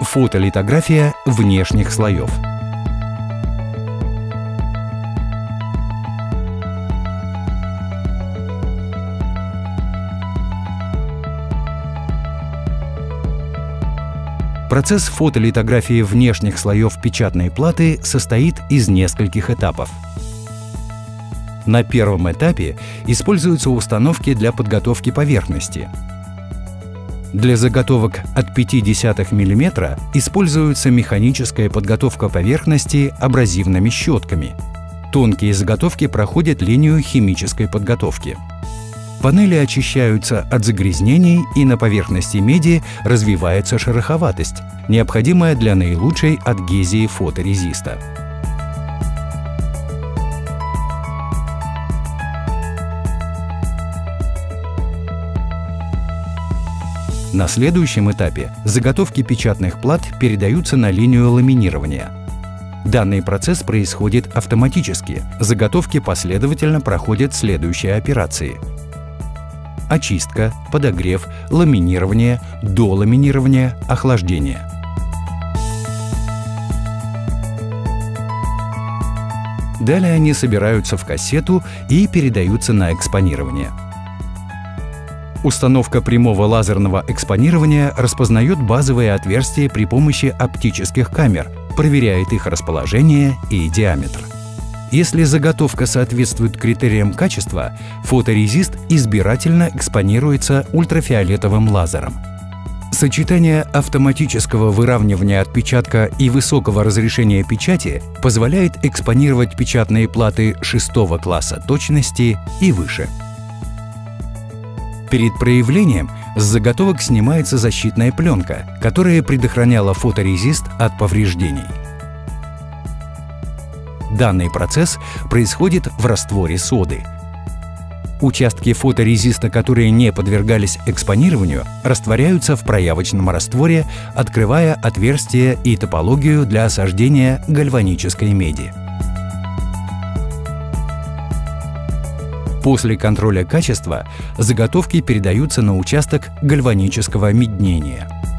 Фотолитография внешних слоев. Процесс фотолитографии внешних слоев печатной платы состоит из нескольких этапов. На первом этапе используются установки для подготовки поверхности. Для заготовок от 0,5 мм используется механическая подготовка поверхности абразивными щетками. Тонкие заготовки проходят линию химической подготовки. Панели очищаются от загрязнений и на поверхности меди развивается шероховатость, необходимая для наилучшей адгезии фоторезиста. На следующем этапе заготовки печатных плат передаются на линию ламинирования. Данный процесс происходит автоматически. Заготовки последовательно проходят следующие операции. Очистка, подогрев, ламинирование, доламинирование, охлаждение. Далее они собираются в кассету и передаются на экспонирование. Установка прямого лазерного экспонирования распознает базовые отверстия при помощи оптических камер, проверяет их расположение и диаметр. Если заготовка соответствует критериям качества, фоторезист избирательно экспонируется ультрафиолетовым лазером. Сочетание автоматического выравнивания отпечатка и высокого разрешения печати позволяет экспонировать печатные платы шестого класса точности и выше. Перед проявлением с заготовок снимается защитная пленка, которая предохраняла фоторезист от повреждений. Данный процесс происходит в растворе соды. Участки фоторезиста, которые не подвергались экспонированию, растворяются в проявочном растворе, открывая отверстие и топологию для осаждения гальванической меди. После контроля качества заготовки передаются на участок гальванического меднения –